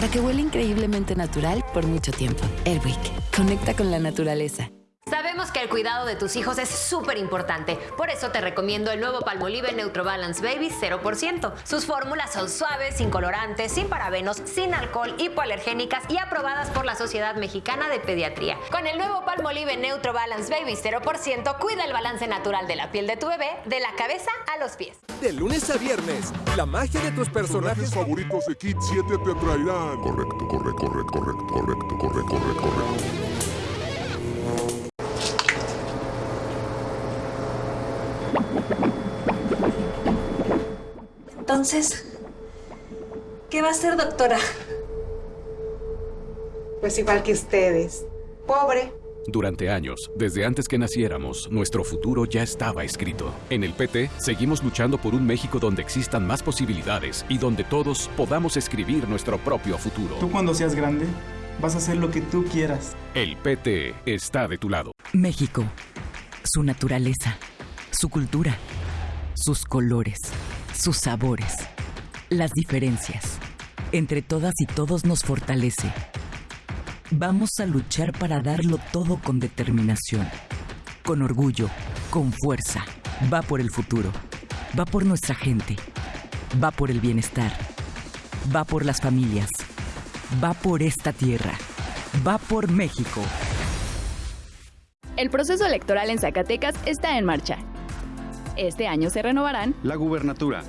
para que huela increíblemente natural por mucho tiempo. Airwick, conecta con la naturaleza. Sabemos que el cuidado de tus hijos es súper importante, por eso te recomiendo el nuevo Palmolive Neutro Balance Baby 0%. Sus fórmulas son suaves, sin colorantes, sin parabenos, sin alcohol, hipoalergénicas y aprobadas por la Sociedad Mexicana de Pediatría. Con el nuevo Palmolive Neutro Balance Baby 0%, cuida el balance natural de la piel de tu bebé, de la cabeza a los pies. De lunes a viernes, la magia de tus personajes favoritos de Kid 7 te traerán. Correcto, correcto, correcto, correcto, correcto, correcto, correcto, correcto. Entonces, ¿qué va a hacer, doctora? Pues igual que ustedes. Pobre. Durante años, desde antes que naciéramos, nuestro futuro ya estaba escrito. En el PT, seguimos luchando por un México donde existan más posibilidades y donde todos podamos escribir nuestro propio futuro. Tú cuando seas grande, vas a hacer lo que tú quieras. El PT está de tu lado. México, su naturaleza, su cultura, sus colores sus sabores, las diferencias. Entre todas y todos nos fortalece. Vamos a luchar para darlo todo con determinación, con orgullo, con fuerza. Va por el futuro, va por nuestra gente, va por el bienestar, va por las familias, va por esta tierra, va por México. El proceso electoral en Zacatecas está en marcha este año se renovarán la gubernatura,